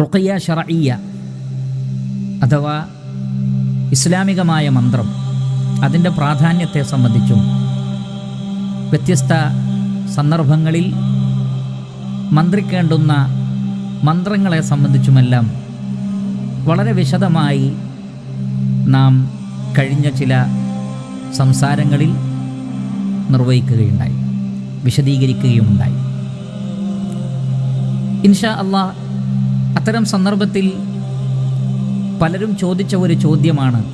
റുഖയ്യ ഷറയ്യ അഥവാ ഇസ്ലാമികമായ മന്ത്രം അതിന്റെ പ്രാധാന്യത്തെ സംബന്ധിച്ചും വ്യത്യസ്ത സന്ദർഭങ്ങളിൽ മന്ത്രിക്കേണ്ടുന്ന മന്ത്രങ്ങളെ സംബന്ധിച്ചുമെല്ലാം വളരെ വിശദമായി നാം കഴിഞ്ഞ ചില സംസാരങ്ങളിൽ നിർവഹിക്കുകയുണ്ടായി വിശദീകരിക്കുകയുമുണ്ടായി. ഇൻഷാ അള്ളാഹ് അത്തരം സന്ദർഭത്തിൽ പലരും ചോദിച്ച ഒരു ചോദ്യമാണ്.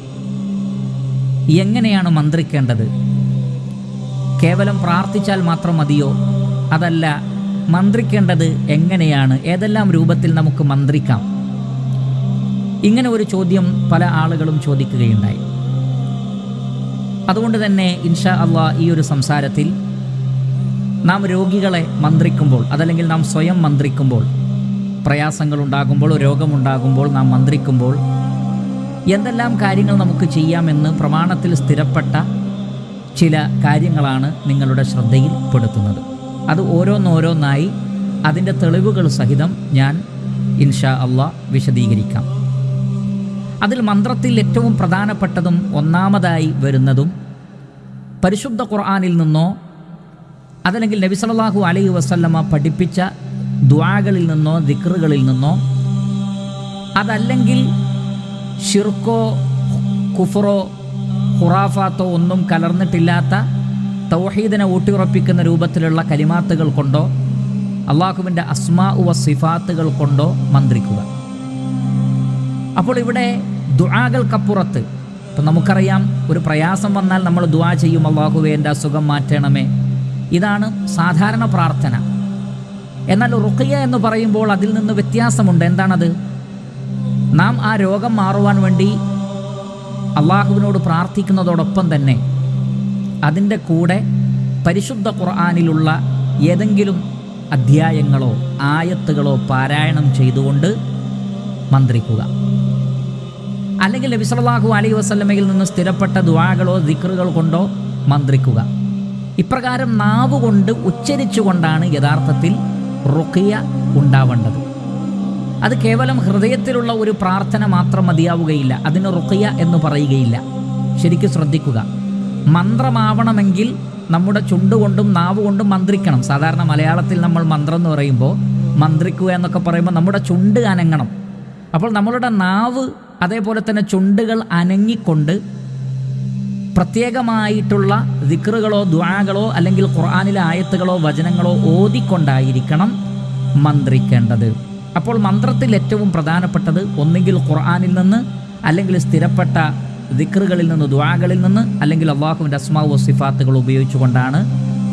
എങ്ങനെയാണ് മന്ത്രിക്കേണ്ടത്? കേവലം പ്രാർത്ഥിച്ചാൽ മാത്രം മതിയോ? അതല്ല മന്ത്രിക്കേണ്ടത് എങ്ങനെയാണ്? ഏതെല്ലാം രൂപത്തിൽ നമുക്ക് മന്ത്രിക്കാം? ഇങ്ങനെ ഒരു ചോദ്യം പല ആളുകളും ചോദിക്കുകയുണ്ടായി. അതുകൊണ്ട് തന്നെ ഇൻഷാ അള്ളാ ഈ ഒരു സംസാരത്തിൽ നാം രോഗികളെ മന്ത്രിക്കുമ്പോൾ അതല്ലെങ്കിൽ നാം സ്വയം മന്ത്രിക്കുമ്പോൾ പ്രയാസങ്ങളുണ്ടാകുമ്പോൾ രോഗമുണ്ടാകുമ്പോൾ നാം മന്ത്രിക്കുമ്പോൾ എന്തെല്ലാം കാര്യങ്ങൾ നമുക്ക് ചെയ്യാമെന്ന് പ്രമാണത്തിൽ സ്ഥിരപ്പെട്ട ചില കാര്യങ്ങളാണ് നിങ്ങളുടെ ശ്രദ്ധയിൽ പെടുത്തുന്നത് അത് ഓരോന്നോരോന്നായി അതിന്റെ തെളിവുകൾ സഹിതം ഞാൻ ഇൻഷാ അള്ളാ വിശദീകരിക്കാം. അതിൽ മന്ത്രത്തിൽ ഏറ്റവും പ്രധാനപ്പെട്ടതും ഒന്നാമതായി വരുന്നതും പരിശുദ്ധ ഖുർആാനിൽ നിന്നോ അതല്ലെങ്കിൽ നബിസലാഹു അലൈഹി വസല്ലമ പഠിപ്പിച്ച ദ്വാകളിൽ നിന്നോ ദിക്റുകളിൽ നിന്നോ അതല്ലെങ്കിൽ ഷിർക്കോ കുഫറോ ഖുറാഫാത്തോ ഒന്നും കലർന്നിട്ടില്ലാത്ത തൗഹീദിനെ ഊട്ടിയുറപ്പിക്കുന്ന രൂപത്തിലുള്ള കലിമാത്തുകൾ കൊണ്ടോ അള്ളാഹുവിന്റെ അസ്മാ ഉവ സിഫാത്തുകൾ കൊണ്ടോ മന്ത്രിക്കുക. അപ്പോൾ ഇവിടെ ദുആകൾക്കപ്പുറത്ത് ഇപ്പം നമുക്കറിയാം ഒരു പ്രയാസം വന്നാൽ നമ്മൾ ദുആ ചെയ്യും അള്ളാഹുവേ എന്റെ അസുഖം മാറ്റണമേ. ഇതാണ് സാധാരണ പ്രാർത്ഥന. എന്നാൽ റുഖിയ എന്ന് പറയുമ്പോൾ അതിൽ നിന്ന് വ്യത്യാസമുണ്ട്. എന്താണത്? നാം ആ രോഗം മാറുവാൻ വേണ്ടി അള്ളാഹുവിനോട് പ്രാർത്ഥിക്കുന്നതോടൊപ്പം തന്നെ അതിന്റെ കൂടെ പരിശുദ്ധ ഖുർആാനിലുള്ള ഏതെങ്കിലും അധ്യായങ്ങളോ ആയത്തുകളോ പാരായണം ചെയ്തുകൊണ്ട് മന്ത്രിക്കുക. അല്ലെങ്കിൽ നബി സല്ലല്ലാഹു അലൈഹി വസല്ലമയിൽ നിന്ന് സ്ഥിരപ്പെട്ട ദുആകളോ ദിക്റുകൾ കൊണ്ടോ മന്ത്രിക്കുക. ഇപ്രകാരം നാവുകൊണ്ട് ഉച്ചരിച്ചുകൊണ്ടാണ് യഥാർത്ഥത്തിൽ റുഖിയ ഉണ്ടാവേണ്ടത്. അത് കേവലം ഹൃദയത്തിലുള്ള ഒരു പ്രാർത്ഥന മാത്രം മതിയാവുകയില്ല. അതിന് റുഖിയ എന്ന് പറയുകയില്ല. ശരിക്കും ശ്രദ്ധിക്കുക. മന്ത്രമാവണമെങ്കിൽ നമ്മുടെ ചുണ്ടുകൊണ്ടും നാവ് കൊണ്ടും മന്ത്രിക്കണം. സാധാരണ മലയാളത്തിൽ നമ്മൾ മന്ത്രം എന്ന് പറയുമ്പോൾ മന്ത്രിക്കുക എന്നൊക്കെ പറയുമ്പോൾ നമ്മുടെ ചുണ്ട് അനങ്ങണം. അപ്പോൾ നമ്മളുടെ നാവ് അതേപോലെ തന്നെ ചുണ്ടുകൾ അനങ്ങിക്കൊണ്ട് പ്രത്യേകമായിട്ടുള്ള ദിക്റുകളോ ദ്വാകളോ അല്ലെങ്കിൽ ഖുർആാനിലെ ആയത്തുകളോ വചനങ്ങളോ ഓതിക്കൊണ്ടായിരിക്കണം മന്ത്രിക്കേണ്ടത്. അപ്പോൾ മന്ത്രത്തിൽ ഏറ്റവും പ്രധാനപ്പെട്ടത് ഒന്നുകിൽ ഖുർആാനിൽ നിന്ന് അല്ലെങ്കിൽ സ്ഥിരപ്പെട്ട ദിക്റുകളിൽ നിന്ന് ദ്വാകളിൽ നിന്ന് അല്ലെങ്കിൽ അള്ളാഹുവിന്റെ അസ്മാവ് സിഫാത്തുകൾ ഉപയോഗിച്ചുകൊണ്ടാണ്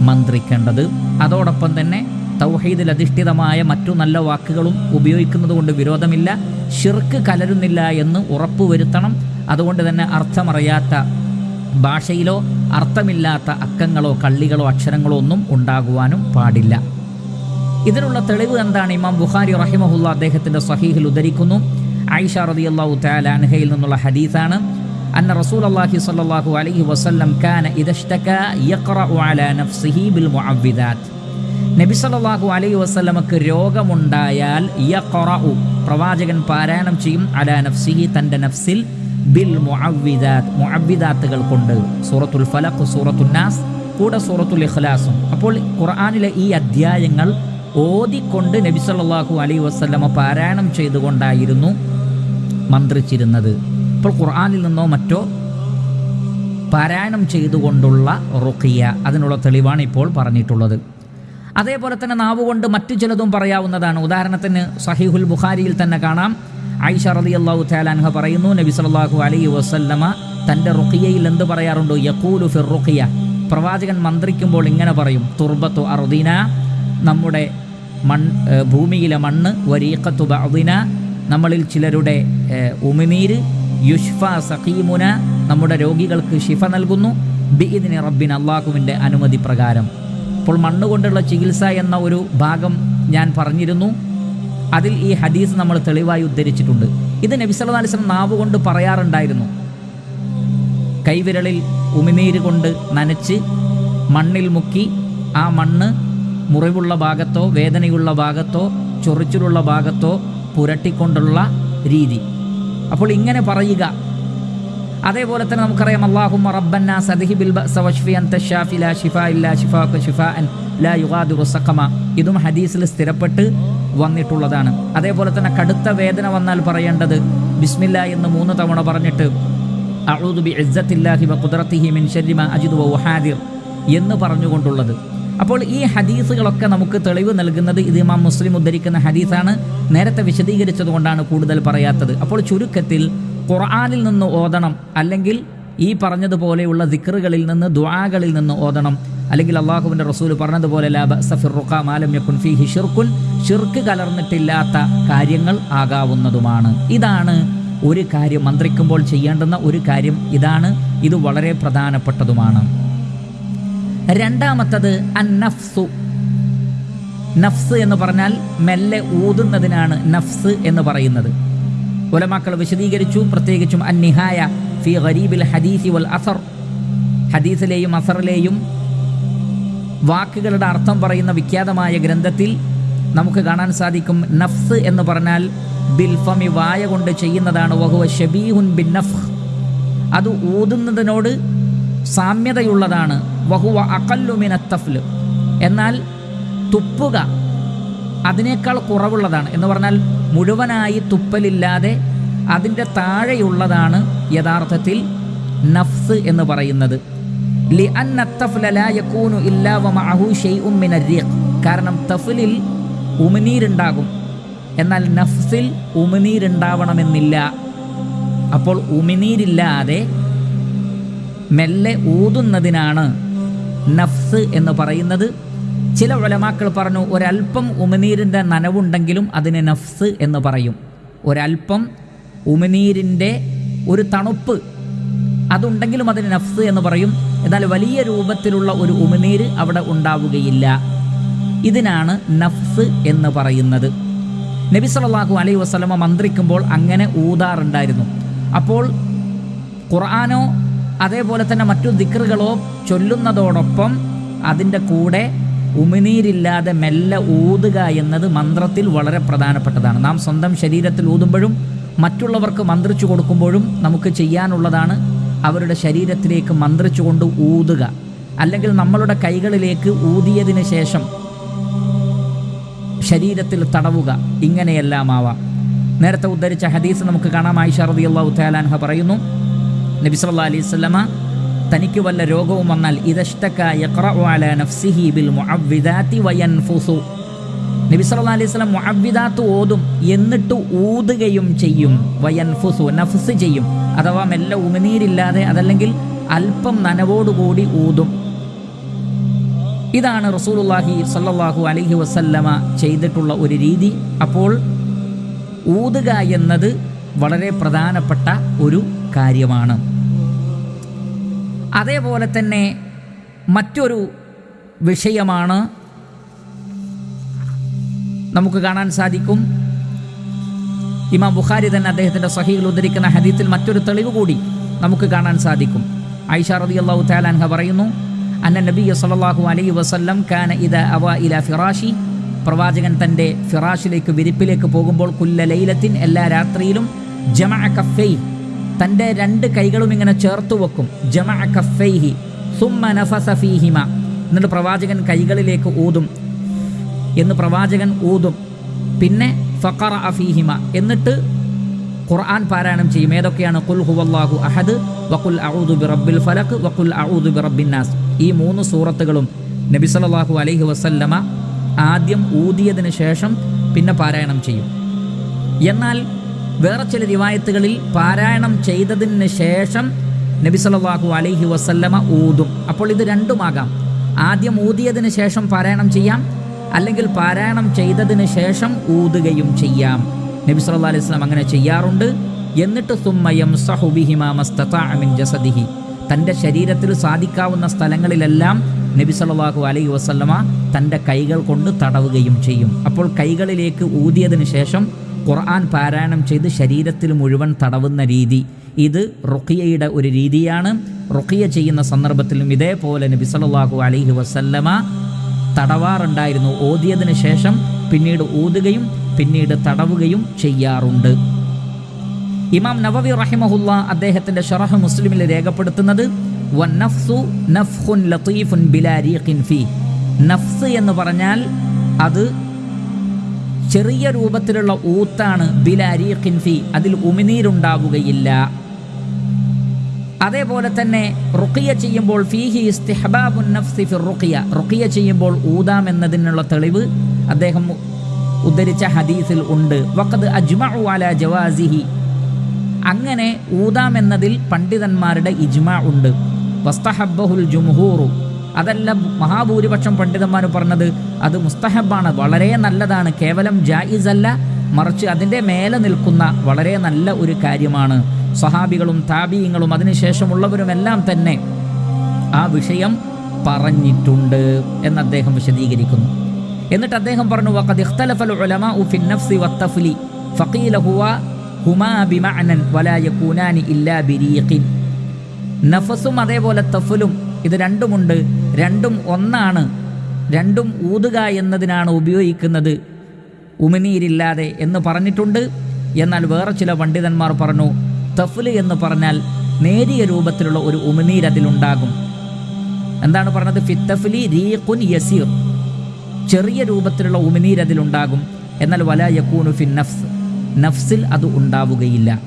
മന്ത്രിക്കേണ്ടത്. അതോടൊപ്പം തന്നെ തൗഹീദിൽ അധിഷ്ഠിതമായ മറ്റു നല്ല വാക്കുകളും ഉപയോഗിക്കുന്നത് കൊണ്ട് വിരോധമില്ല. ഷിർക്ക് കലരുന്നില്ല എന്ന് ഉറപ്പുവരുത്തണം. അതുകൊണ്ട് തന്നെ അർത്ഥമറിയാത്ത ഭാഷയിലോ അർത്ഥമില്ലാത്ത അക്കങ്ങളോ കള്ളികളോ അക്ഷരങ്ങളോ ഒന്നും ഉണ്ടാകുവാനും പാടില്ല. ഇതിനുള്ള തെളിവ് എന്താണ്? ഇമാം ബുഖാരി റഹിമഹുല്ല അദ്ദേഹത്തിന്റെ സഹീഹിൽ ഉദ്ധരിക്കുന്നു. ആയിഷ റളിയല്ലാഹു തആല അൻഹയിൽ നിന്നുള്ള ഹദീസാണ്. അന്ന റസൂൽ അള്ളാഹി സ്വല്ലല്ലാഹു അലൈഹി വസ്ലം കാന നബി സല്ലാഹു അലൈഹി വസ്ലമക്ക് രോഗമുണ്ടായാൽ പ്രവാചകൻ പാരായണം ചെയ്യും. അലാ നഫ്സിഹി തന്റെ നഫ്സിൽ ബിൽ മുഅവ്വിദാത്ത് മുഅവ്വിദാത്തുകൾ കൊണ്ട്. സൂറത്തുൽ ഫലഖ് സൂറത്തുൽ നാസ് കൂടെ സൂറത്തുൽ ഇഖ്ലാസും. അപ്പോൾ ഖുർആനിലെ ഈ അധ്യായങ്ങൾ ഓതിക്കൊണ്ട് നബി സല്ലല്ലാഹു അലൈഹി വസല്ലമ പാരായണം ചെയ്തുകൊണ്ടായിരുന്നു മന്ത്രിച്ചിരുന്നത്. അപ്പോൾ ഖുർആനിൽ നിന്നോ മറ്റോ പാരായണം ചെയ്തുകൊണ്ടുള്ള റുഖിയ അതിനുള്ള തെളിവാണ് ഇപ്പോൾ പറഞ്ഞിട്ടുള്ളത്. അതേപോലെ തന്നെ നാവുകൊണ്ട് മറ്റു ചിലതും പറയാവുന്നതാണ്. ഉദാഹരണത്തിന് സഹീഹുൽ ബുഖാരിയിൽ തന്നെ കാണാം. ആയിഷ റളിയല്ലാഹു അള്ളാഹു പറയുന്നു നബി സല്ലല്ലാഹു അലൈഹി വസല്ലമ തന്റെ റുഖിയയിൽ എന്ത് പറയാറുണ്ടോ? യഖൂലു ഫിർ റുഖിയ. പ്രവാചകൻ മന്ത്രിക്കുമ്പോൾ ഇങ്ങനെ പറയും തുർബത്തു അർദീന നമ്മുടെ മൺ ഭൂമിയിലെ മണ്ണ് വരീഖത്തു ബഅദിന നമ്മളിൽ ചിലരുടെ ഉമിനീര് യുഷ്ഫ സഖീമുന നമ്മുടെ രോഗികൾക്ക് ഷിഫ നൽകുന്നു ബിഇദിനി റബ്ബിൻ അള്ളാഹുവിന്റെ അനുമതി പ്രകാരം. അപ്പോൾ മണ്ണ് കൊണ്ടുള്ള ചികിത്സ എന്ന ഒരു ഭാഗം ഞാൻ പറഞ്ഞിരുന്നു. അതിൽ ഈ ഹദീസ് നമ്മൾ തെളിവായി ഉദ്ധരിച്ചിട്ടുണ്ട്. ഇത് നബി നാവ് കൊണ്ട് പറയാറുണ്ടായിരുന്നു. കൈവിരളിൽ ഉമിനീര് കൊണ്ട് നനച്ച് മണ്ണിൽ മുക്കി ആ മണ്ണ് മുറിവുള്ള ഭാഗത്തോ വേദനയുള്ള ഭാഗത്തോ ചൊറിച്ചിലുള്ള ഭാഗത്തോ പുരട്ടിക്കൊണ്ടുള്ള രീതി. അപ്പോൾ ഇങ്ങനെ പറയുക. അതേപോലെ തന്നെ നമുക്കറിയാം അള്ളാഹു റബ്ബന്ന സദിഹി ബിൽ സവഷ്ഫി വഷ്ഫി അൻത ഷാഫി ലാ ഷിഫാ ഇല്ലാ ഷിഫാക അൻ ലാ യുഗാദിറു സഖമ. ഇതും ഹദീസിൽ സ്ഥിരപ്പെട്ട് വന്നിട്ടുള്ളതാണ്. അതേപോലെ തന്നെ കടുത്ത വേദന വന്നാൽ പറയേണ്ടത് ബിസ്മില്ല എന്ന് മൂന്ന് തവണ പറഞ്ഞിട്ട് വ മിൻ എന്ന് പറഞ്ഞുകൊണ്ടുള്ളത്. അപ്പോൾ ഈ ഹദീസുകളൊക്കെ നമുക്ക് തെളിവ് നൽകുന്നത് ഇത് ഇമാം മുസ്ലിം ഉദ്ധരിക്കുന്ന ഹദീസാണ്. നേരത്തെ വിശദീകരിച്ചതുകൊണ്ടാണ് കൂടുതൽ പറയാത്തത്. അപ്പോൾ ചുരുക്കത്തിൽ ഖുർആാനിൽ നിന്ന് ഓതണം അല്ലെങ്കിൽ ഈ പറഞ്ഞതുപോലെയുള്ള ദിക്റുകളിൽ നിന്ന് ദുആകളിൽ നിന്ന് ഓതണം. അല്ലെങ്കിൽ അള്ളാഹുവിന്റെ റസൂൽ പറഞ്ഞതുപോലെ ഷിർക്കുൻ ഷിർക്ക് കലർന്നിട്ടില്ലാത്ത കാര്യങ്ങൾ ആകാവുന്നതുമാണ്. ഇതാണ് ഒരു കാര്യം മന്ത്രിക്കുമ്പോൾ ചെയ്യേണ്ടുന്ന ഒരു കാര്യം. ഇതാണ് ഇത് വളരെ പ്രധാനപ്പെട്ടതുമാണ്. രണ്ടാമത്തത് അന്നഫ്സു. നഫ്സ് എന്ന് പറഞ്ഞാൽ മെല്ലെ ഊതുന്നതിനാണ് നഫ്സ് എന്ന് പറയുന്നത്. ഉലമാക്കൾ വിശദീകരിച്ചു പ്രത്യേകിച്ചും അന്നിഹായ ഫി ഗരീബിൽ ഹദീസി വൽ അസർ. ഹദീസിലെയും അസറിലെയും വാക്കുകളുടെ അർത്ഥം പറയുന്ന വിഖ്യാതമായ ഗ്രന്ഥത്തിൽ നമുക്ക് കാണാൻ സാധിക്കും നഫ്സ് എന്ന് പറഞ്ഞാൽ ബിൽഫമി വായ കൊണ്ട് ചെയ്യുന്നതാണ്. വഹുവ ഷബീഹുൻ ബിൻ നഫ് അത് ഊതുന്നതിനോട് സാമ്യതയുള്ളതാണ്. വഹുവ അകല്ലുമിന തഫ്ല്. എന്നാൽ തുപ്പുക അതിനേക്കാൾ കുറവുള്ളതാണ് എന്ന് പറഞ്ഞാൽ മുഴുവനായി തുപ്പലില്ലാതെ അതിന്റെ താഴെയുള്ളതാണ് യഥാർത്ഥത്തിൽ നഫ്സ് എന്ന് പറയുന്നത്. കാരണം തഫലിൽ ഉമിനീരുണ്ടാകും. എന്നാൽ നഫ്സിൽ ഉമിനീരുണ്ടാവണമെന്നില്ല. അപ്പോൾ ഉമിനീരില്ലാതെ മെല്ലെ ഊതുന്നതിനാണ് നഫ്സ് എന്ന് പറയുന്നത്. ചില ഉലമാക്കൾ പറഞ്ഞു ഒരൽപ്പം ഉമിനീരിന്റെ നനവുണ്ടെങ്കിലും അതിന് നഫ്സ് എന്ന് പറയും. ഒരൽപ്പം ഉമിനീരിന്റെ ഒരു തണുപ്പ് അതുണ്ടെങ്കിലും അതിന് നഫ്സ് എന്ന് പറയും. എന്നാൽ വലിയ രൂപത്തിലുള്ള ഒരു ഉമിനീര് അവിടെ ഉണ്ടാവുകയില്ല. ഇതിനാണ് നഫ്സ് എന്ന് പറയുന്നത്. നബി സല്ലല്ലാഹു അലൈ വസ്ലമ മന്ത്രിക്കുമ്പോൾ അങ്ങനെ ഊതാറുണ്ടായിരുന്നു. അപ്പോൾ ഖുർആാനോ അതേപോലെ തന്നെ മറ്റു ദിക്റുകളോ ചൊല്ലുന്നതോടൊപ്പം അതിന്റെ കൂടെ ഉമിനീരില്ലാതെ മെല്ലെ ഊതുക എന്നത് മന്ത്രത്തിൽ വളരെ പ്രധാനപ്പെട്ടതാണ്. നാം സ്വന്തം ശരീരത്തിൽ ഊതുമ്പോഴും മറ്റുള്ളവർക്ക് മന്ത്രിച്ചു കൊടുക്കുമ്പോഴും നമുക്ക് ചെയ്യാനുള്ളതാണ് അവരുടെ ശരീരത്തിലേക്ക് മന്ത്രിച്ചുകൊണ്ട് ഊതുക. അല്ലെങ്കിൽ നമ്മളുടെ കൈകളിലേക്ക് ഊതിയതിന് ശേഷം ശരീരത്തിൽ തടവുക. ഇങ്ങനെയെല്ലാം ആവാം. നേരത്തെ ഉദ്ധരിച്ച ഹദീസ് നമുക്ക് കാണാം. ആയിഷ അള്ളാഹു തലാൻഹ പറയുന്നു നബി അലൈഹി സ്വലമ തനിക്ക് വല്ല രോഗവും വന്നാൽ നബി അലൈഹി ഓതും എന്നിട്ട് ഊതുകയും ചെയ്യും. നഫ്സ് ചെയ്യും. അഥവാ മെല്ലെ ഉമിനീരില്ലാതെ അതല്ലെങ്കിൽ അല്പം നനവോടുകൂടി ഊതും. ഇതാണ് റസൂലുള്ളാഹി സല്ലാഹു അലഹി വസല്ലമ ചെയ്തിട്ടുള്ള ഒരു രീതി. അപ്പോൾ ഊതുക എന്നത് വളരെ പ്രധാനപ്പെട്ട ഒരു കാര്യമാണ്. അതേപോലെ തന്നെ മറ്റൊരു വിഷയമാണ് നമുക്ക് കാണാൻ സാധിക്കും. ഇമാം ബുഖാരി തന്നെ അദ്ദേഹത്തിന്റെ സഹീൽ ഉദ്ധരിക്കുന്ന ഹദീത്തിൽ മറ്റൊരു തെളിവ് കൂടി നമുക്ക് കാണാൻ സാധിക്കും. ഐഷ റളിയല്ലാഹു അള്ളാഹു അൻഹ പറയുന്നു അന്ന നബി സലാഹു അലൈ വസല്ലം കാന ഇത അവ ഇല ഫിറാഷി പ്രവാചകൻ തന്റെ ഫിറാഷിലേക്ക് വിരിപ്പിലേക്ക് പോകുമ്പോൾ കുല്ല ലൈലത്തിൻ എല്ലാ രാത്രിയിലും ജമ കഫൈ തന്റെ രണ്ട് കൈകളും ഇങ്ങനെ ചേർത്ത് വെക്കും. ജമ കഫൈഹി സുമ്മ നഫസഫീഹിമ എന്നിട്ട് പ്രവാചകൻ കൈകളിലേക്ക് ഊതും. എന്ന് പ്രവാചകൻ ഊതും. പിന്നെ ഫഖറ അഫീഹിമ എന്നിട്ട് ഖുർആൻ പാരായണം ചെയ്യും. ഏതൊക്കെയാണ്? കുൽ ഹുവല്ലാഹു അഹദ് വഖുൽ അഊദു ബിറബ്ബിൽ ഫലക് വഖുൽ അഊദു ബിറബ്ബിൻ നാസ്. ഈ മൂന്ന് സൂറത്തുകളും നബി സല്ലല്ലാഹു അലൈഹി വസല്ലമ ആദ്യം ഊതിയതിന് ശേഷം പിന്നെ പാരായണം ചെയ്യും. എന്നാൽ വേറെ ചില റിവായത്തുകളിൽ പാരായണം ചെയ്തതിന് ശേഷം നബി സല്ലല്ലാഹു അലൈഹി വസല്ലമ ഊതും. അപ്പോൾ ഇത് രണ്ടുമാകാം. ആദ്യം ഊതിയതിന് ശേഷം പാരായണം ചെയ്യാം. അല്ലെങ്കിൽ പാരായണം ചെയ്തതിന് ശേഷം ഊതുകയും ചെയ്യാം. നബി സല്ലല്ലാഹു അലൈഹി വസല്ലം അങ്ങനെ ചെയ്യാറുണ്ട്. എന്നിട്ട് സുമ്മയം മിൻ ജസദിഹി. തന്റെ ശരീരത്തിൽ സാധിക്കാവുന്ന സ്ഥലങ്ങളിലെല്ലാം നബി സല്ലല്ലാഹു അലൈഹി വസല്ലമ തന്റെ കൈകൾ കൊണ്ട് തടവുകയും ചെയ്യും. അപ്പോൾ കൈകളിലേക്ക് ഊതിയതിന് ശേഷം ഖുർആൻ പാരായണം ചെയ്ത് ശരീരത്തിൽ മുഴുവൻ തടവുന്ന രീതി. ഇത് റുഖിയയുടെ ഒരു രീതിയാണ്. റുഖിയ ചെയ്യുന്ന സന്ദർഭത്തിലും ഇതേപോലെ നബി സല്ലല്ലാഹു അലൈഹി വസല്ലമ തടവാറുണ്ടായിരുന്നു. ഓതിയതിനു ശേഷം പിന്നീട് ഊതുകയും പിന്നീട് തടവുകയും ചെയ്യാറുണ്ട്. ഇമാം നവവി റഹിമഹുല്ല അദ്ദേഹത്തിന്റെ ഷറഹ് മുസ്ലിമിൽ രേഖപ്പെടുത്തുന്നത് നഫ്സ് എന്ന് പറഞ്ഞാൽ അത് ചെറിയ രൂപത്തിലുള്ള ഊത്താണ് ബിലാരി ഖിൻഫി അതിൽ ഉമിനീരുണ്ടാവുകയില്ല. അതേപോലെ തന്നെ റുക്കിയ ചെയ്യുമ്പോൾ ഫീഹി ഇസ്തിഹബാബുൻ നഫ്സി ഫിർ റുക്കിയ റുക്കിയ ചെയ്യുമ്പോൾ ഊതാം എന്നതിനുള്ള തെളിവ് അദ്ദേഹം ഉദ്ധരിച്ച ഹദീസിൽ ഉണ്ട്. വഖദ് അജ്മഉ ജവാസിഹി. അങ്ങനെ ഊതാം എന്നതിൽ പണ്ഡിതന്മാരുടെ ഇജ്മ ഉണ്ട്. വസ്തഹബ്ബഹുൽ ജുംഹൂറു. അതല്ല മഹാഭൂരിപക്ഷം പണ്ഡിതന്മാർ പറഞ്ഞത് അത് മുസ്തഹബാണ്. വളരെ നല്ലതാണ്. കേവലം ജായിസ് അല്ല മറിച്ച് അതിന്റെ മേലെ നിൽക്കുന്ന വളരെ നല്ല ഒരു കാര്യമാണ്. സഹാബികളും താബീയങ്ങളും അതിനുശേഷമുള്ളവരുമെല്ലാം തന്നെ ആ വിഷയം പറഞ്ഞിട്ടുണ്ട് എന്ന് അദ്ദേഹം വിശദീകരിക്കുന്നു. എന്നിട്ട് അദ്ദേഹം പറഞ്ഞു വഖദ് ഫഖീല ഹുവ ഹുമാ വലാ യകൂനാനി ഇല്ലാ നഫസും അതേപോലെ തഫലും ഇത് രണ്ടുമുണ്ട്. രണ്ടും ഒന്നാണ്. രണ്ടും ഊതുക എന്നതിനാണ് ഉപയോഗിക്കുന്നത്. ഉമിനീരില്ലാതെ എന്ന് പറഞ്ഞിട്ടുണ്ട്. എന്നാൽ വേറെ ചില പണ്ഡിതന്മാർ പറഞ്ഞു തഫൽ എന്ന് പറഞ്ഞാൽ നേരിയ രൂപത്തിലുള്ള ഒരു ഉമിനീർ അതിലുണ്ടാകും. എന്താണ് പറഞ്ഞത്? ഫിത്തഫലി റീഖുൻ യസീർ. ചെറിയ രൂപത്തിലുള്ള ഉമിനീർ അതിലുണ്ടാകും. എന്നാൽ വല യക്കൂനു ഫിൻ നഫ്സ്. നഫ്സിൽ അത് ഉണ്ടാവുകയില്ല.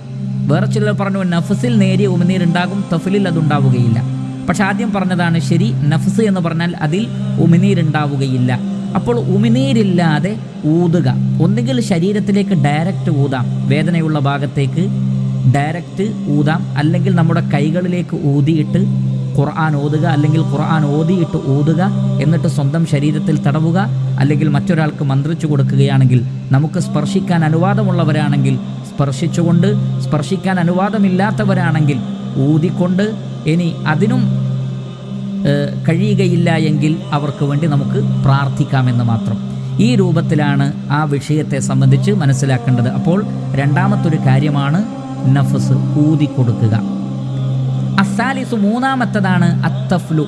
വേറെ ചിലർ പറഞ്ഞു നഫ്സിൽ നേരിയ ഉമിനീർ ഉണ്ടാകും തഫ്ലിൽ അത് ഉണ്ടാവുകയില്ല. പക്ഷെ ആദ്യം പറഞ്ഞതാണ് ശരി നഫ്സ് എന്ന് പറഞ്ഞാൽ അതിൽ ഉമിനീർ ഉണ്ടാവുകയില്ല. അപ്പോൾ ഉമിനീരില്ലാതെ ഊതുക. ഒന്നുകിൽ ശരീരത്തിലേക്ക് ഡയറക്റ്റ് ഊതാം വേദനയുള്ള ഭാഗത്തേക്ക് ഡയറക്റ്റ് ഊതാം. അല്ലെങ്കിൽ നമ്മുടെ കൈകളിലേക്ക് ഊതിയിട്ട് ഖുർആൻ ഓതുക അല്ലെങ്കിൽ ഖുർആൻ ഓതിയിട്ട് ഊതുക എന്നിട്ട് സ്വന്തം ശരീരത്തിൽ തടവുക അല്ലെങ്കിൽ മറ്റൊരാൾക്ക് മന്ത്രിച്ചു കൊടുക്കുകയാണെങ്കിൽ നമുക്ക് സ്പർശിക്കാൻ അനുവാദമുള്ളവരാണെങ്കിൽ സ്പർശിച്ചുകൊണ്ട് സ്പർശിക്കാൻ അനുവാദമില്ലാത്തവരാണെങ്കിൽ ഊതിക്കൊണ്ട് ഇനി അതിനും കഴിയുകയില്ല എങ്കിൽ അവർക്ക് വേണ്ടി നമുക്ക് പ്രാർത്ഥിക്കാമെന്ന് മാത്രം. ഈ രൂപത്തിലാണ് ആ വിഷയത്തെ സംബന്ധിച്ച് മനസ്സിലാക്കേണ്ടത്. അപ്പോൾ രണ്ടാമത്തൊരു കാര്യമാണ് നഫസ് ഊതി കൊടുക്കുക. അസാലിസു മൂന്നാമത്തതാണ് അത്തഫ്ലു.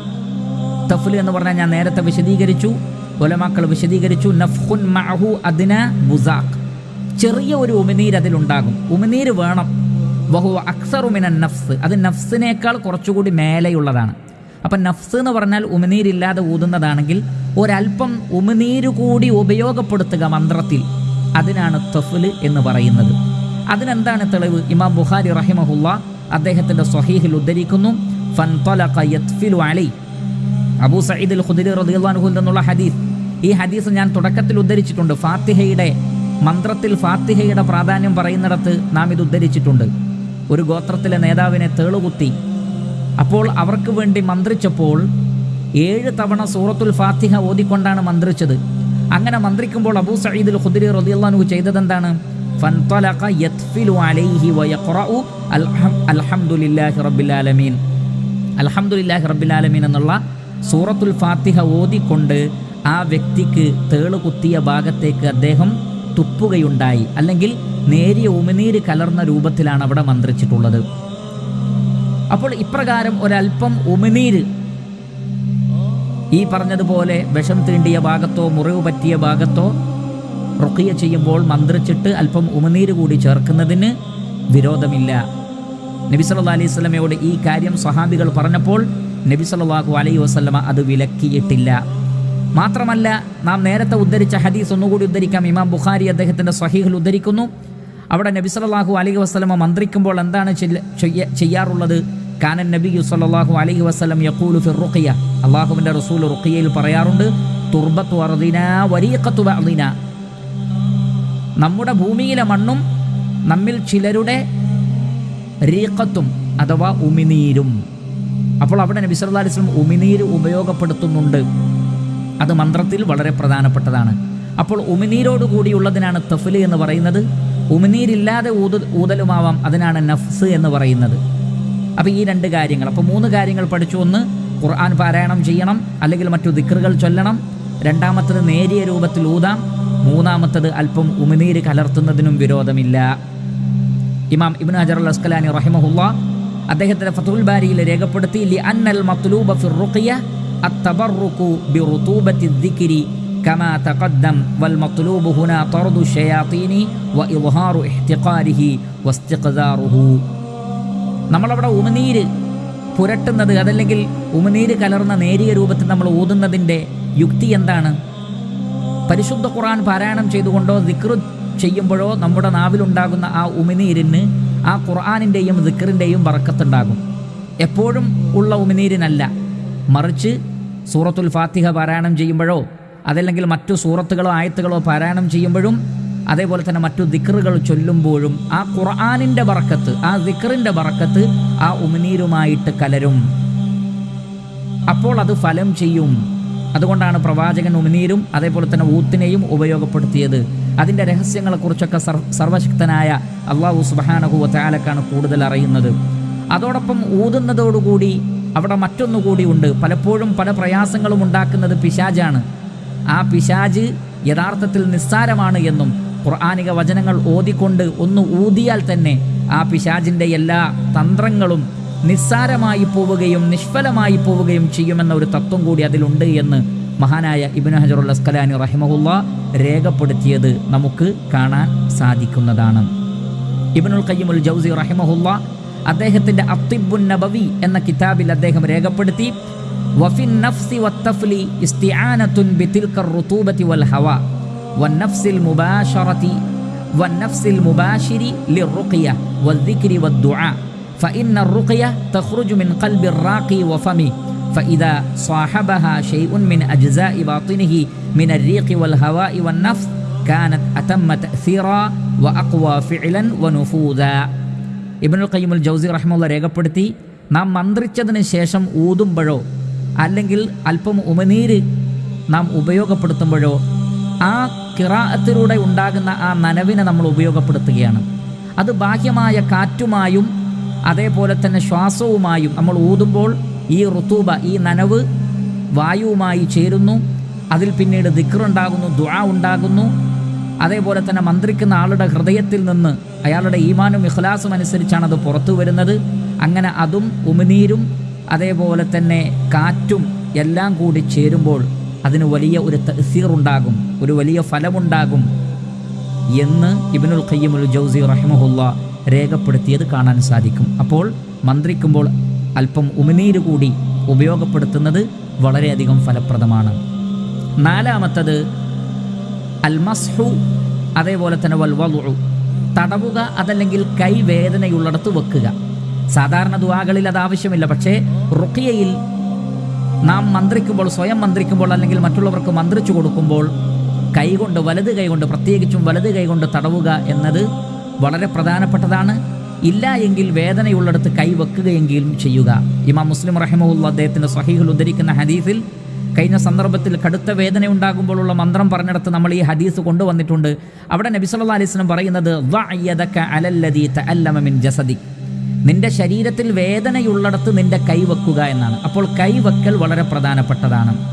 തഫ്ലു എന്ന് പറഞ്ഞാൽ ഞാൻ നേരത്തെ വിശദീകരിച്ചു ഒലമാക്കൾ വിശദീകരിച്ചു നഫ്ഹുൻ മഅഹു അദിന ബുസാഖ് ചെറിയ ഒരു ഉമിനീർ അതിലുണ്ടാകും. ഉമിനീര് വേണം. ബഹു അക്സറുമിന നഫ്സ്. അത് നഫ്സിനേക്കാൾ കുറച്ചുകൂടി മേലെയുള്ളതാണ്. അപ്പം നഫ്സ് എന്ന് പറഞ്ഞാൽ ഉമിനീരില്ലാതെ ഊതുന്നതാണെങ്കിൽ ഒരല്പം ഉമിനീര് കൂടി ഉപയോഗപ്പെടുത്തുക മന്ത്രത്തിൽ. അതിനാണ് തഫ്ല് എന്ന് പറയുന്നത്. അതിനെന്താണ് തെളിവ്? ഇമാം ബുഖാരി റഹിമഹുല്ല അദ്ദേഹത്തിന്റെ സ്വഹീഹിൽ ഉദ്ധരിക്കുന്നു അലൈ അബൂ സഈദ് അൽ ഖുദരി അൻഹു എന്നുള്ള ഹദീസ്. ഈ ഹദീസ് ഞാൻ തുടക്കത്തിൽ ഉദ്ധരിച്ചിട്ടുണ്ട്. ഫാത്തിഹയുടെ മന്ത്രത്തിൽ ഫാത്തിഹയുടെ പ്രാധാന്യം പറയുന്നിടത്ത് നാം ഇത് ഉദ്ധരിച്ചിട്ടുണ്ട്. ഒരു ഗോത്രത്തിലെ നേതാവിനെ തേളുകുത്തി. അപ്പോൾ അവർക്ക് വേണ്ടി മന്ത്രിച്ചപ്പോൾ ഏഴ് തവണ സൂറത്തുൽ ഫാത്തിഹ ഓതിക്കൊണ്ടാണ് മന്ത്രിച്ചത്. അങ്ങനെ മന്ത്രിക്കുമ്പോൾ അബൂ സഈദ് അൽ ഖുദരി റളിയല്ലാഹു ചെയ്തതെന്താണ്? ഫൻതലഖ യത്ഫിലു അലൈഹി الحمد لله അൽഹംദുലില്ലാഹി റബ്ബിൽ ആലമീൻ അൽഹംദുലില്ലാഹി റബ്ബിൽ ആലമീൻ എന്നുള്ള സൂറത്തുൽ ഫാത്തിഹ ഓതിക്കൊണ്ട് ആ വ്യക്തിക്ക് തേൾ കുത്തിയ ഭാഗത്തേക്ക് അദ്ദേഹം തുപ്പുകയുണ്ടായി. അല്ലെങ്കിൽ നേരിയ ഉമിനീര് കലർന്ന രൂപത്തിലാണ് അവിടെ മന്ത്രിച്ചിട്ടുള്ളത്. അപ്പോൾ ഇപ്രകാരം ഒരല്പം ഉമിനീര് ഈ പറഞ്ഞതുപോലെ വിഷം തീണ്ടിയ ഭാഗത്തോ മുറിവ് പറ്റിയ ഭാഗത്തോ റുക്കിയ ചെയ്യുമ്പോൾ മന്ത്രിച്ചിട്ട് അല്പം ഉമനീര് കൂടി ചേർക്കുന്നതിന് വിരോധമില്ല. നബി സല്ലല്ലാഹു അലൈഹി വസല്ലമയോട് ഈ കാര്യം സഹാബികൾ പറഞ്ഞപ്പോൾ നബി സല്ലല്ലാഹു അലൈഹി വസല്ലമ അത് വിലക്കിയിട്ടില്ല. മാത്രമല്ല നാം നേരത്തെ ഉദ്ധരിച്ച ഹദീസ് ഒന്നുകൂടി ഉദ്ധരിക്കാം. ഇമാം ബുഖാരി അദ്ദേഹത്തിന്റെ സഹീഹിൽ ഉദ്ധരിക്കുന്നു. അവിടെ നബി സല്ലല്ലാഹു അലൈഹി വസ്ലമ മന്ത്രിക്കുമ്പോൾ എന്താണ് ചെയ്യാറുള്ളത്? കാനൻ നബി സല്ലല്ലാഹു അലൈഹി വസ്ലം യഖൂലു ഫിർ റുഖിയ. അള്ളാഹുവിന്റെ റസൂൽ റുഖിയയിൽ പറയാറുണ്ട് തുർബത്തു അർദിന വരീഖത്തു ബഅദിന. നമ്മുടെ ഭൂമിയിലെ മണ്ണും നമ്മിൽ ചിലരുടെ രീക്കത്തും അഥവാ ഉമിനീരും. അപ്പോൾ അവിടെ നബി സല്ലല്ലാഹു അലൈഹി വസല്ലം ഉമിനീര് ഉപയോഗപ്പെടുത്തുന്നുണ്ട്. അത് മന്ത്രത്തിൽ വളരെ പ്രധാനപ്പെട്ടതാണ്. അപ്പോൾ ഉമിനീരോട് കൂടിയുള്ളതിനാണ് തഫ്ല് എന്ന് പറയുന്നത്. ഉമിനീരില്ലാതെ ഊത ഊതലുമാവാം. അതിനാണ് നഫ്സ് എന്ന് പറയുന്നത്. അപ്പോൾ ഈ രണ്ട് കാര്യങ്ങൾ. അപ്പോൾ മൂന്ന് കാര്യങ്ങൾ പഠിച്ചു. ഒന്ന് ഖുർആൻ പാരായണം ചെയ്യണം. അല്ലെങ്കിൽ മറ്റു ദിക്റുകൾ ചൊല്ലണം. രണ്ടാമത്തത് നേരിയ രൂപത്തിൽ ഊതാം. മൂന്നാമത്തത് അല്പം ഉമിനീര് കലർത്തുന്നതിനും വിരോധമില്ല. ഇമാം ഇബ്നു ഹജർ അൽ അസ്കലാനി റഹിമഹുല്ല അദ്ദേഹത്തിന്റെ ഫതുൽ ബാരിയിൽ രേഖപ്പെടുത്തി ലി അന്നൽ മത്ലൂബ ഫിർ റുഖിയ അത്തബറുഖു ബിറുതൂബത്തി ദിക്രി കമാ തഖദ്ദം വൽ മത്ലൂബു ഹുനാ തർദു ഷയാത്തീനി വ ഇദ്ഹാറു ഇഹ്തിഖാരിഹി നമ്മൾ നമ്മളവിടെ ഉമിനീര് പുരട്ടുന്നത് അതല്ലെങ്കിൽ ഉമിനീര് കലർന്ന നേരിയ രൂപത്തിൽ നമ്മൾ ഊതുന്നതിന്റെ യുക്തി എന്താണ്? പരിശുദ്ധ ഖുറാൻ പാരായണം ചെയ്തുകൊണ്ടോ ദിക്റ് ചെയ്യുമ്പോഴോ നമ്മുടെ നാവിലുണ്ടാകുന്ന ആ ഉമിനീരിന് ആ ഖുർആാനിന്റെയും ദിക്റിന്റെയും വറക്കത്തുണ്ടാകും. എപ്പോഴും ഉള്ള ഉമിനീരിനല്ല. മറിച്ച് സൂറത്തുൽ ഫാത്തിഹ പാരായണം ചെയ്യുമ്പോഴോ അതല്ലെങ്കിൽ മറ്റു സൂറത്തുകളോ ആയത്തുകളോ പാരായണം ചെയ്യുമ്പോഴും അതേപോലെ തന്നെ മറ്റു ദിക്റുകൾ ചൊല്ലുമ്പോഴും ആ ഖുർആാനിന്റെ ബറക്കത്ത് ആ ദിക്റിന്റെ ബറക്കത്ത് ആ ഉമിനീരുമായിട്ട് കലരും. അപ്പോൾ അത് ഫലം ചെയ്യും. അതുകൊണ്ടാണ് പ്രവാചകൻ ഉമിനീരും അതേപോലെ തന്നെ ഊത്തിനെയും ഉപയോഗപ്പെടുത്തിയത്. അതിന്റെ രഹസ്യങ്ങളെക്കുറിച്ചൊക്കെ സർ സർവശക്തനായ അള്ളാഹു സുബാനഹു ചാലക്കാണ് കൂടുതൽ അറിയുന്നത്. അതോടൊപ്പം ഊതുന്നതോടുകൂടി അവിടെ മറ്റൊന്നുകൂടി ഉണ്ട്. പലപ്പോഴും പല പ്രയാസങ്ങളും ഉണ്ടാക്കുന്നത് പിശാജാണ്. ആ പിശാജ് യഥാർത്ഥത്തിൽ നിസ്സാരമാണ് എന്നും ഖുർആാനിക വചനങ്ങൾ ഓതിക്കൊണ്ട് ഒന്ന് ഊതിയാൽ തന്നെ ആ പിശാജിന്റെ എല്ലാ തന്ത്രങ്ങളും നിസ്സാരമായി പോവുകയും നിഷ്ഫലമായി പോവുകയും ചെയ്യുമെന്ന ഒരു തത്വം കൂടി അതിലുണ്ട് എന്ന് മഹാനായ ഇബിൻ ഹജറുൽ അസ്കലാനി റഹിമഹുല്ല രേഖപ്പെടുത്തിയത് നമുക്ക് കാണാൻ സാധിക്കുന്നതാണ്. ഇബിനുൽ കയ്യമുൽ ജൗസി റഹിമഹുല്ല അദ്ദേഹത്തിന്റെ അത്തിബുൻ നബവി എന്ന കിതാബിൽ അദ്ദേഹം രേഖപ്പെടുത്തി വഫിൻ നഫ്സി വത്തഫ്ലി ഇസ്തിആനതുൻ ബിതിൽക റുതൂബത്തി വൽ ഹവ വന്നഫ്സിൽ മുബാഷറത്തി വന്നഫ്സിൽ മുബാഷിരി ലിറുഖിയ വദ്ദിക്രി വദ്ദുആ فإن الرقية تخرج من قلب الراقي وفمه فإذا صاحبها شيء من أجزاء باطنه من الريق والهواء والنفس كانت أتم تأثيرا وأقوى فعلا ونفوذا ഇബനുൽ ഖയ്യിമുൽ ജൗസി റഹ്മുള്ള രേഖപ്പെടുത്തി നാം മന്ത്രിച്ചതിന് ശേഷം ഊതുമ്പോഴോ അല്ലെങ്കിൽ അല്പം ഉമനീര് നാം ഉപയോഗപ്പെടുത്തുമ്പോഴോ ആ കിറാഅത്തിലൂടെ ഉണ്ടാകുന്ന ആ നനവിനെ നമ്മൾ ഉപയോഗപ്പെടുത്തുകയാണ് അത് ബാഹ്യമായ കാറ്റുമായും അതേപോലെ തന്നെ ശ്വാസവുമായും നമ്മൾ ഊതുമ്പോൾ ഈ ഋതൂബ ഈ നനവ് വായുവുമായി ചേരുന്നു. അതിൽ പിന്നീട് ദിക്റുണ്ടാകുന്നു ദുആ ഉണ്ടാകുന്നു. അതേപോലെ തന്നെ മന്ത്രിക്കുന്ന ആളുടെ ഹൃദയത്തിൽ നിന്ന് അയാളുടെ ഈമാനും ഇഖ്ലാസും അനുസരിച്ചാണ് അത് പുറത്തു വരുന്നത്. അങ്ങനെ അതും ഉമിനീരും അതേപോലെ തന്നെ കാറ്റും എല്ലാം കൂടി ചേരുമ്പോൾ അതിന് വലിയ ഒരു തസീർ ഉണ്ടാകും ഒരു വലിയ ഫലമുണ്ടാകും എന്ന് ഇബിനുൽ ഖയ്യമുൽ ജൗസി റഹിമഹുല്ല രേഖപ്പെടുത്തിയത് കാണാൻ സാധിക്കും. അപ്പോൾ മന്ത്രിക്കുമ്പോൾ അല്പം ഉമിനീര് കൂടി ഉപയോഗപ്പെടുത്തുന്നത് വളരെയധികം ഫലപ്രദമാണ്. നാലാമത്തത് അൽമസ്ഹു അതേപോലെ തന്നെ വൽവലു തടവുക അതല്ലെങ്കിൽ കൈവേദനയുള്ളിടത്ത് വെക്കുക. സാധാരണ ദുവാകളിൽ അത് ആവശ്യമില്ല. പക്ഷേ റുക്കിയയിൽ നാം മന്ത്രിക്കുമ്പോൾ സ്വയം മന്ത്രിക്കുമ്പോൾ അല്ലെങ്കിൽ മറ്റുള്ളവർക്ക് മന്ത്രിച്ചു കൊടുക്കുമ്പോൾ കൈകൊണ്ട് വലത് കൈകൊണ്ട് പ്രത്യേകിച്ചും വലത് കൈകൊണ്ട് തടവുക എന്നത് വളരെ പ്രധാനപ്പെട്ടതാണ്. ഇല്ല എങ്കിൽ വേദനയുള്ളിടത്ത് കൈവെക്കുകയെങ്കിലും ചെയ്യുക. ഇമാം മുസ്ലിം റഹിമുള്ള അദ്ദേഹത്തിന്റെ സഹീഹിൽ ഉദ്ധരിക്കുന്ന ഹദീസിൽ കഴിഞ്ഞ സന്ദർഭത്തിൽ കടുത്ത വേദന ഉണ്ടാകുമ്പോഴുള്ള മന്ത്രം പറഞ്ഞിടത്ത് നമ്മൾ ഈ ഹദീസ് കൊണ്ടുവന്നിട്ടുണ്ട്. അവിടെ നബി സല്ലാ അലിസ്ലം പറയുന്നത് മിൻ ജസദി. നിന്റെ ശരീരത്തിൽ വേദനയുള്ളിടത്ത് നിന്റെ കൈ വെക്കുക എന്നാണ്. അപ്പോൾ കൈവെക്കൽ വളരെ പ്രധാനപ്പെട്ടതാണ്.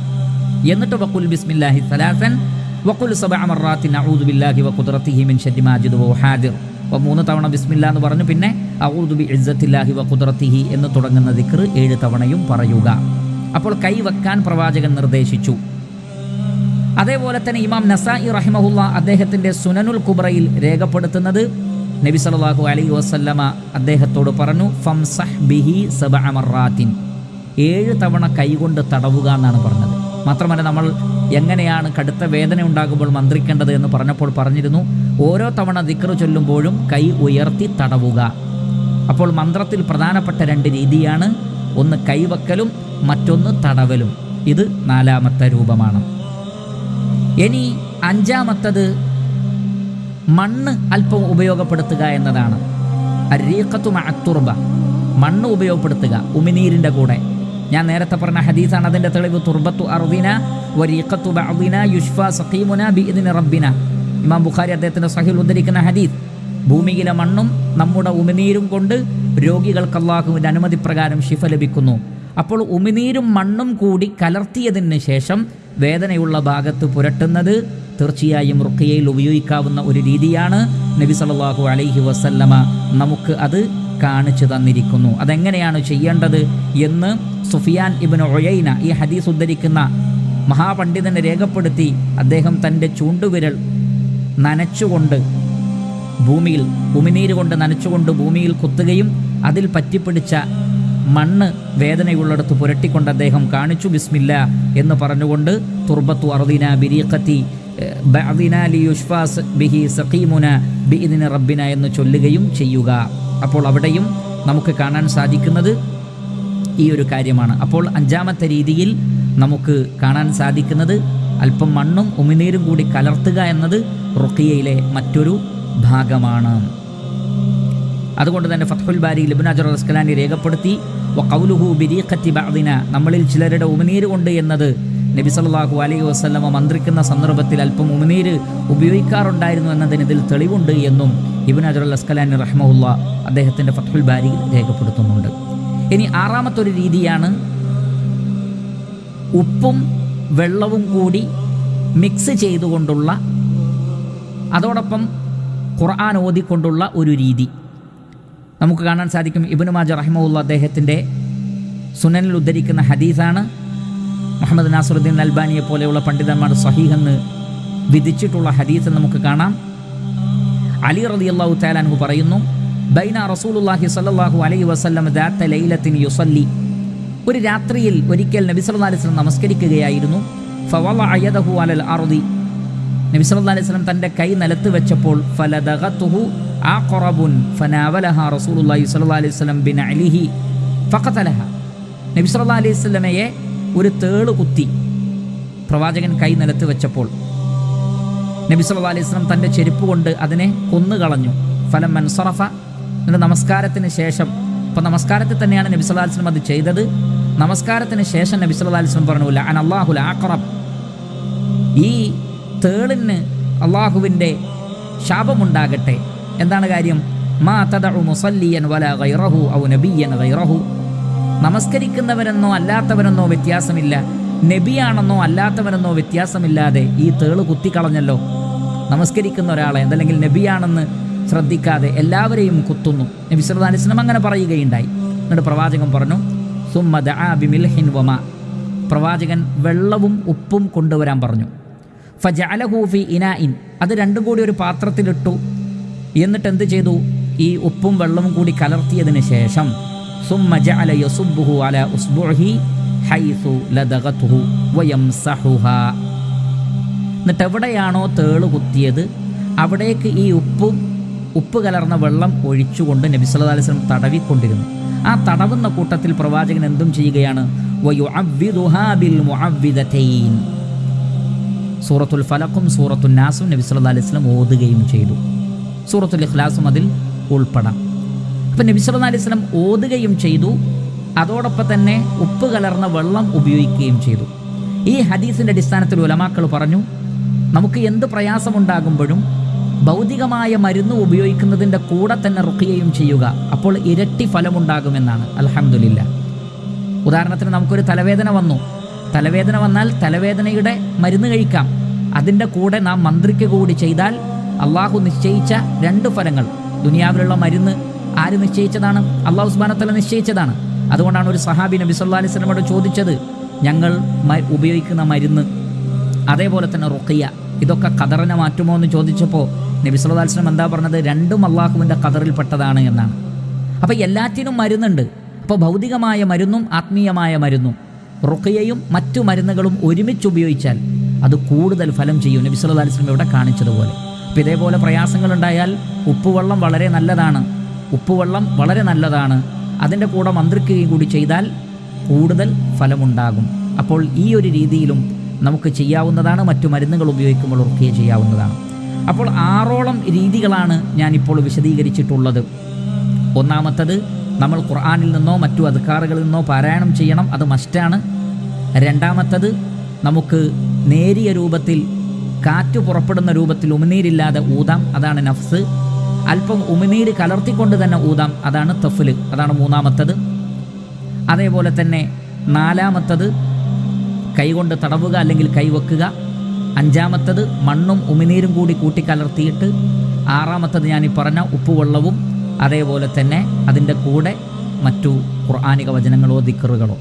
എന്നിട്ട് വക്കുൽ ബിസ്മില്ലാഹി സലാസൻ വക്കുൽ സബാമറാത്തിൻ അഊദു ബില്ലാഹി വഖുദ്റതിഹി മിൻ ശർരി മാജിദ് വ ഹാദിർ. അപ്പോൾ മൂന്ന് തവണ ബിസ്മില്ല എന്ന് പറഞ്ഞു. പിന്നെ ഔദു ബി ഇസ്സത്തില്ലാഹി വഖുദ്റതിഹി എന്ന് തുടങ്ങുന്ന ദിക്ർ ഏഴ് തവണയും പറയുക. അപ്പോൾ കൈ വെക്കാൻ പ്രവാചകൻ നിർദ്ദേശിച്ചു. അതേപോലെ തന്നെ ഇമാം നസായി റഹിമഹുല്ല അദ്ദേഹത്തിന്റെ സുനനുൽ കുബ്രയിൽ രേഖപ്പെടുത്തുന്നത് നബി സലാഹു അലൈഹി വസല്ലമ അദ്ദേഹത്തോട് പറഞ്ഞു ഫംസഹ് ബിഹി സബഅ മറാത്തിൻ ഏഴ് തവണ കൈകൊണ്ട് തടവുക എന്നാണ് പറഞ്ഞത്. മാത്രമല്ല നമ്മൾ എങ്ങനെയാണ് കടുത്ത വേദന ഉണ്ടാകുമ്പോൾ മന്ത്രിക്കേണ്ടത് എന്ന് പറഞ്ഞപ്പോൾ പറഞ്ഞിരുന്നു. ഓരോ തവണ ദിക്ർ ചൊല്ലുമ്പോഴും കൈ ഉയർത്തി തടവുക. അപ്പോൾ മന്ത്രത്തിൽ പ്രധാനപ്പെട്ട രണ്ട് രീതിയാണ്. ഒന്ന് കൈവക്കലും മറ്റൊന്ന് തടവലും. ഇത് നാലാമത്തെ രൂപമാണ്. ഇനി അഞ്ചാമത്തത് മണ്ണ് അല്പം ഉപയോഗപ്പെടുത്തുക എന്നതാണ്. അരീഖത്തു മഅത്തുർബ. മണ്ണ് ഉപയോഗപ്പെടുത്തുക. ഉമിനീരിന്റെ കൂടെ. ഞാൻ നേരത്തെ പറഞ്ഞ ഹദീസാണ് അതിന്റെ തെളിവ്. തുർബത്തു അർദിന വരീഖത്തു ബഅദിന യുഷ്ഫ സഖീമുന ബിഇദ്നി റബ്ബിന. ഇമാം ബുഖാരി അദ്ദേഹത്തിന്റെ സഹിൽ ഉദ്ധരിക്കുന്ന ഹദീസ്. ഭൂമിയിലെ മണ്ണും നമ്മുടെ ഉമിനീരും കൊണ്ട് രോഗികൾക്ക് അള്ളാഹുവിന്റെ അനുമതി പ്രകാരം ശിഫ ലഭിക്കുന്നു. അപ്പോൾ ഉമിനീരും മണ്ണും കൂടി കലർത്തിയതിന് ശേഷം വേദനയുള്ള ഭാഗത്ത് പുരട്ടുന്നത് തീർച്ചയായും റുഖിയയിൽ ഉപയോഗിക്കാവുന്ന ഒരു രീതിയാണ് നബി സല്ലല്ലാഹു അലൈഹി വസല്ലമ. നമുക്ക് അത് കാണിച്ചു തന്നിരിക്കുന്നു. അതെങ്ങനെയാണ് ചെയ്യേണ്ടത് എന്ന് സുഫിയാൻ ഇബിൻ ഒഴയിന ഈ ഹദീസ് ഉദ്ധരിക്കുന്ന മഹാപണ്ഡിതനെ രേഖപ്പെടുത്തി അദ്ദേഹം തന്റെ ചൂണ്ടുവിരൽ നനച്ചുകൊണ്ട് ഭൂമിയിൽ ഉമിനീര് കൊണ്ട് നനച്ചുകൊണ്ട് ഭൂമിയിൽ കുത്തുകയും അതിൽ പറ്റിപ്പിടിച്ച മണ്ണ് വേദനയുള്ളിടത്ത് പുരട്ടിക്കൊണ്ട് അദ്ദേഹം കാണിച്ചു ബിസ്മില്ല എന്ന് പറഞ്ഞുകൊണ്ട് തുർബത്തു അറുദീന ബിരീഖത്തി ബഅദിന ലിയുഷ്ഫാസ് ബിഹി സഖീമുന ബിഇദിന റബ്ബിന എന്ന് ചൊല്ലുകയും ചെയ്യുക. അപ്പോൾ അവിടെയും നമുക്ക് കാണാൻ സാധിക്കുന്നത് ഈ ഒരു കാര്യമാണ്. അപ്പോൾ അഞ്ചാമത്തെ രീതിയിൽ നമുക്ക് കാണാൻ സാധിക്കുന്നത് അല്പം മണ്ണും ഉമിനീരും കൂടി കലർത്തുക എന്നത് റുക്കിയയിലെ മറ്റൊരു ഭാഗമാണ്. അതുകൊണ്ട് തന്നെ ഫത്ഹുൽ ബാരി ലിബുനാജർ അസ്കലാനി രേഖപ്പെടുത്തി വഖൗലുഹു ബിരീഖത്തി ബാദിന നമ്മളിൽ ചിലരുടെ ഉമിനീര് കൊണ്ട് എന്നത് നബി സല്ലാഹു അലൈഹി വസ്ലമ മന്ത്രിക്കുന്ന സന്ദർഭത്തിൽ അല്പം ഉമിനീര് ഉപയോഗിക്കാറുണ്ടായിരുന്നു എന്നതിന് ഇതിൽ തെളിവുണ്ട് എന്നും ഇബിൻ അജർ അൽ അസ്കലാനി റഹ്മുല്ല അദ്ദേഹത്തിന്റെ ഫത്ഹുൽ ബാരി രേഖപ്പെടുത്തുന്നുണ്ട്. ഇനി ആറാമത്തെ ഒരു രീതിയാണ് ഉപ്പും വെള്ളവും കൂടി മിക്സ് ചെയ്തുകൊണ്ടുള്ള അതോടൊപ്പം ഖുർആൻ ഓതിക്കൊണ്ടുള്ള ഒരു രീതി. നമുക്ക് കാണാൻ സാധിക്കും ഇബിനു മാജ റഹിമുള്ള അദ്ദേഹത്തിന്റെ സുനനിൽ ഉദ്ധരിക്കുന്ന ഹദീസാണ്. മുഹമ്മദ് നാസറുദ്ദീൻ അൽബാനിയെ പോലെയുള്ള പണ്ഡിതന്മാർ സഹീഹെന്ന് വിധിച്ചിട്ടുള്ള ഹദീസ് നമുക്ക് കാണാം. അലി റതി അള്ളാഹു താലാൻഹു പറയുന്നു ബൈന റസൂലുല്ലാഹി സല്ലാഹു അലൈ വസല്ലം ദാത്ത ലൈലത്തിൻ യുസല്ലി. ഒരു രാത്രിയിൽ ഒരിക്കൽ നബി സല്ലല്ലാഹു അലൈഹി നമസ്കരിക്കുകയായിരുന്നു. ഫവല അയദഹു അലൽ അർദി. നബി സല്ലല്ലാഹു അലൈഹി വസല്ലം തന്റെ കൈ നിലത്ത് വെച്ചപ്പോൾ ഫലദഹത്തുഹു ആ കൊറബുൻ ഫനാവലഹ റസൂലുള്ളാഹി സ്വല്ലല്ലാഹു അലൈഹി ബിൻ അലിഹി ഫലഹ നബി സല്ലാ അലൈഹി വസല്ലമയെ ഒരു തേൾ കുത്തി പ്രവാചകൻ കൈ നിലത്ത് വെച്ചപ്പോൾ നബി സല്ലല്ലാഹു അലൈഹി തന്റെ ചെരുപ്പ് കൊണ്ട് അതിനെ കൊന്നുകളഞ്ഞു ഫലം മൻസറഫ എന്നിട്ട് നമസ്കാരത്തിന് ശേഷം അപ്പോൾ നമസ്കാരത്തിൽ തന്നെയാണ് നബി സല്ലാ അലൈഹി വസല്ലം അത് ചെയ്തത്. നമസ്കാരത്തിന് ശേഷം നബി സല്ലാ അലൈഹി വസല്ലം പറഞ്ഞു അൻ അള്ളാഹുൽ ആക്രം ഈ തേളിന് അള്ളാഹുവിന്റെ ശാപമുണ്ടാകട്ടെ. എന്താണ് കാര്യം? മാ തദഉ മുസല്ലിയൻ വല ഗൈറഹു ഔ നബിയൻ ഗൈറഹു. നമസ്കരിക്കുന്നവരെന്നോ അല്ലാത്തവരെന്നോ വ്യത്യാസമില്ല. നബിയാണെന്നോ അല്ലാത്തവരെന്നോ വ്യത്യാസമില്ലാതെ ഈ തേൾ കുത്തിക്കളഞ്ഞല്ലോ. നമസ്കരിക്കുന്ന ഒരാളെ അതല്ലെങ്കിൽ നബിയാണെന്ന് ശ്രദ്ധിക്കാതെ എല്ലാവരെയും കുത്തുന്നു. നബി വസല്ലം അങ്ങനെ പറയുകയുണ്ടായി. എന്നിട്ട് പ്രവാചകൻ പറഞ്ഞു സുമ്മ ആബിമിൽഹിൻ ബിമിൽഹിൻ വമ. പ്രവാചകൻ വെള്ളവും ഉപ്പും കൊണ്ടുവരാൻ പറഞ്ഞു. ഫജഅലഹു ഫി ഇനാഇൻ. അത് രണ്ടും കൂടി ഒരു പാത്രത്തിലിട്ടു. എന്നിട്ട് എന്ത് ചെയ്തു? ഈ ഉപ്പും വെള്ളവും കൂടി കലർത്തിയതിന് ശേഷം സുമ്മ ജഅല യസുബ്ബുഹു അല ഉസ്ബുഹി ഹൈസു ലദഗതുഹു വയംസഹുഹാ. എന്നിട്ട് എവിടെയാണോ തേൾ കുത്തിയത് അവിടേക്ക് ഈ ഉപ്പും ഉപ്പ് കലർന്ന വെള്ളം ഒഴിച്ചുകൊണ്ട് നബി സല്ലല്ലാഹു അലൈഹി വസല്ലം തടവിക്കൊണ്ടിരുന്നു. ആ തടവുന്ന കൂട്ടത്തിൽ പ്രവാചകൻ എന്തും ചെയ്യുകയാണ്? സൂറത്തുൽ ഫലക്കും സൂറത്തുൽ നാസും നബി സല്ലല്ലാഹു അലൈഹി വസല്ലം ഓതുകയും ചെയ്തു. സൂറത്തുൽ ഇഖ്ലാസും അതിൽ ഉൾപ്പെടാം. അപ്പം നബി സല്ലല്ലാഹു അലൈഹി വസല്ലം ഓതുകയും ചെയ്തു. അതോടൊപ്പം തന്നെ ഉപ്പ് കലർന്ന വെള്ളം ഉപയോഗിക്കുകയും ചെയ്തു. ഈ ഹദീസിന്റെ അടിസ്ഥാനത്തിൽ ഉലമാക്കൾ പറഞ്ഞു നമുക്ക് എന്ത് പ്രയാസമുണ്ടാകുമ്പോഴും ഭൗതികമായ മരുന്ന് ഉപയോഗിക്കുന്നതിന്റെ കൂടെ തന്നെ റുക്കിയയും ചെയ്യുക. അപ്പോൾ ഇരട്ടി ഫലമുണ്ടാകുമെന്നാണ്. അലഹമുല്ല ഉദാഹരണത്തിന് നമുക്കൊരു തലവേദന വന്നു. തലവേദന വന്നാൽ തലവേദനയുടെ മരുന്ന് കഴിക്കാം. അതിന്റെ കൂടെ നാം മന്ത്രിക്ക് കൂടി ചെയ്താൽ അള്ളാഹു നിശ്ചയിച്ച രണ്ട് ഫലങ്ങൾ. ദുനിയാവിലുള്ള മരുന്ന് ആര് നിശ്ചയിച്ചതാണ്? അള്ളാഹു സുബാനത്തല നിശ്ചയിച്ചതാണ്. അതുകൊണ്ടാണ് ഒരു സഹാബി നബി സല്ലാ അലൈഹി സ്വലമോട് ചോദിച്ചത് ഞങ്ങൾ ഉപയോഗിക്കുന്ന മരുന്ന് അതേപോലെ തന്നെ റുഖിയ. ഇതൊക്കെ ഖദറിനെ മാറ്റുമോ എന്ന് ചോദിച്ചപ്പോൾ നബി സല്ലല്ലാഹു അലൈഹി വസല്ലം എന്താ പറഞ്ഞത്? രണ്ടും അള്ളാഹുവിന്റെ ഖദറിൽപ്പെട്ടതാണ് എന്നാണ്. അപ്പോൾ എല്ലാറ്റിനും മരുന്നുണ്ട്. അപ്പോൾ ഭൗതികമായ മരുന്നും ആത്മീയമായ മരുന്നും. റുഖിയയും മറ്റു മരുന്നുകളും ഒരുമിച്ച് ഉപയോഗിച്ചാൽ അത് കൂടുതൽ ഫലം ചെയ്യും. നബി സല്ലല്ലാഹു അലൈഹി വസല്ലം ഇവിടെ കാണിച്ചതുപോലെ. അപ്പോൾ ഇതേപോലെ പ്രയാസങ്ങളുണ്ടായാൽ ഉപ്പുവെള്ളം വളരെ നല്ലതാണ്. ഉപ്പുവെള്ളം വളരെ നല്ലതാണ്. അതിന്റെ കൂടെ മന്ത്രിക്കുകയും കൂടി ചെയ്താൽ കൂടുതൽ ഫലമുണ്ടാകും. അപ്പോൾ ഈ ഒരു രീതിയിലും നമുക്ക് ചെയ്യാവുന്നതാണ് മറ്റു മരുന്നുകൾ ഉപയോഗിക്കുമ്പോൾ ഉറക്കുകയും ചെയ്യാവുന്നതാണ്. അപ്പോൾ ആറോളം രീതികളാണ് ഞാനിപ്പോൾ വിശദീകരിച്ചിട്ടുള്ളത്. ഒന്നാമത്തത് നമ്മൾ ഖുർആാനിൽ നിന്നോ മറ്റു അധികാറുകളിൽ നിന്നോ പാരായണം ചെയ്യണം അത് മസ്റ്റാണ്. രണ്ടാമത്തത് നമുക്ക് നേരിയ രൂപത്തിൽ കാറ്റ് പുറപ്പെടുന്ന രൂപത്തിൽ ഉമിനീരില്ലാതെ ഊതാം അതാണ് നഫ്സ്. അല്പം ഉമിനീര് കലർത്തിക്കൊണ്ട് തന്നെ ഊതാം അതാണ് തഫ്ല് അതാണ് മൂന്നാമത്തത്. അതേപോലെ തന്നെ നാലാമത്തത് കൈകൊണ്ട് തടവുക അല്ലെങ്കിൽ കൈവെക്കുക അഞ്ചാമത്തത് മണ്ണും ഉമിനീരും കൂടി കൂട്ടിക്കലർത്തിയിട്ട് ആറാമത്തത് ഞാൻ ഈ പറഞ്ഞ ഉപ്പുവെള്ളവും അതേപോലെ തന്നെ അതിന്റെ കൂടെ മറ്റു ഖുർആാനിക വചനങ്ങളോ ദിക്കറുകളോ.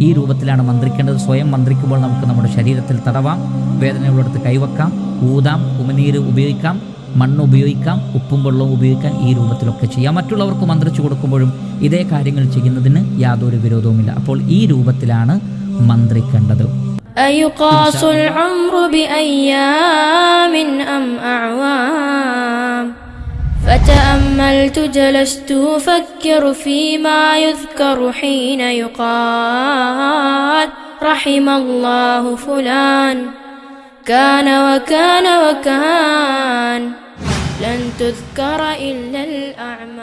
ഈ രൂപത്തിലാണ് മന്ത്രിക്കേണ്ടത്. സ്വയം മന്ത്രിക്കുമ്പോൾ നമുക്ക് നമ്മുടെ ശരീരത്തിൽ തടവാം. വേദനയുള്ളിടത്ത് കൈവക്കാം ഊതാം ഉമിനീര് ഉപയോഗിക്കാം. മണ്ണ് ഉപയോഗിക്കാം. ഉപ്പും വെള്ളവും ഉപയോഗിക്കാം. ഈ രൂപത്തിലൊക്കെ ചെയ്യാം. മറ്റുള്ളവർക്ക് മന്ത്രിച്ചു കൊടുക്കുമ്പോഴും ഇതേ കാര്യങ്ങൾ ചെയ്യുന്നതിന് യാതൊരു വിരോധവുമില്ല. അപ്പോൾ ഈ രൂപത്തിലാണ് മന്ത്രിക്കേണ്ടത് أيقاس العمر بأيام أم أعوام فتأملت جلست أفكر فيما يذكر حين يقال رحم الله فلان كان وكان وكان لن تذكر إلا الأعمال